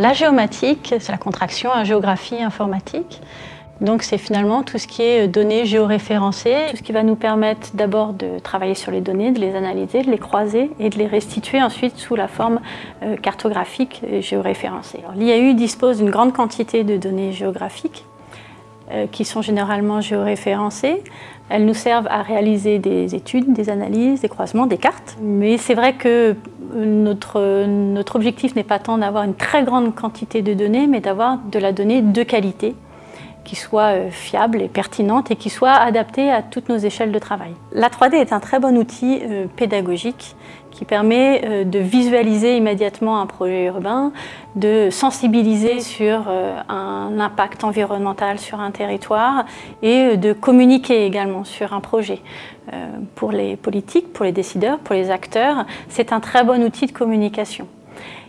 La géomatique, c'est la contraction à géographie informatique. Donc c'est finalement tout ce qui est données géoréférencées, tout ce qui va nous permettre d'abord de travailler sur les données, de les analyser, de les croiser et de les restituer ensuite sous la forme euh, cartographique géoréférencée. L'IAU dispose d'une grande quantité de données géographiques euh, qui sont généralement géoréférencées. Elles nous servent à réaliser des études, des analyses, des croisements, des cartes. Mais c'est vrai que notre, objectif n'est pas tant d'avoir une très grande quantité de données, mais d'avoir de la donnée de qualité qui soit euh, fiable et pertinente et qui soit adaptée à toutes nos échelles de travail. La 3D est un très bon outil euh, pédagogique qui permet euh, de visualiser immédiatement un projet urbain, de sensibiliser sur un impact environnemental sur un territoire et de communiquer également sur un projet. Pour les politiques, pour les décideurs, pour les acteurs, c'est un très bon outil de communication.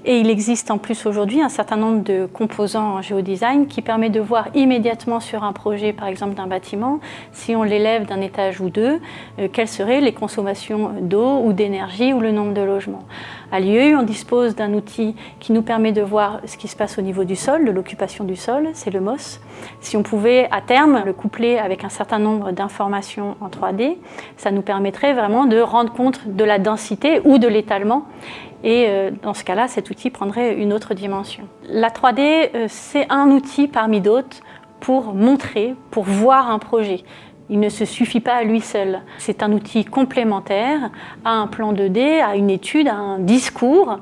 Et il existe en plus aujourd'hui un certain nombre de composants en géodesign qui permet de voir immédiatement sur un projet, par exemple d'un bâtiment, si on l'élève d'un étage ou deux, euh, quelles seraient les consommations d'eau ou d'énergie ou le nombre de logements. À l'IEU, on dispose d'un outil qui nous permet de voir ce qui se passe au niveau du sol, de l'occupation du sol, c'est le MOS. Si on pouvait à terme le coupler avec un certain nombre d'informations en 3D, ça nous permettrait vraiment de rendre compte de la densité ou de l'étalement et euh, dans ce cas-là, cet outil prendrait une autre dimension. La 3D, euh, c'est un outil parmi d'autres pour montrer, pour voir un projet. Il ne se suffit pas à lui seul. C'est un outil complémentaire à un plan 2D, à une étude, à un discours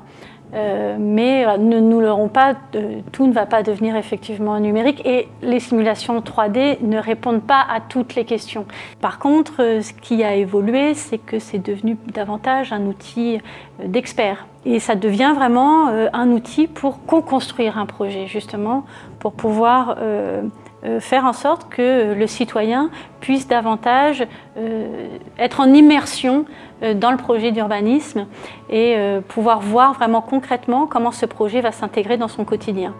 euh, mais euh, ne nous l'aurons pas, euh, tout ne va pas devenir effectivement numérique et les simulations 3D ne répondent pas à toutes les questions. Par contre, ce qui a évolué, c'est que c'est devenu davantage un outil d'experts. Et ça devient vraiment un outil pour co-construire un projet, justement, pour pouvoir faire en sorte que le citoyen puisse davantage être en immersion euh, dans le projet d'urbanisme et euh, pouvoir voir vraiment concrètement comment ce projet va s'intégrer dans son quotidien.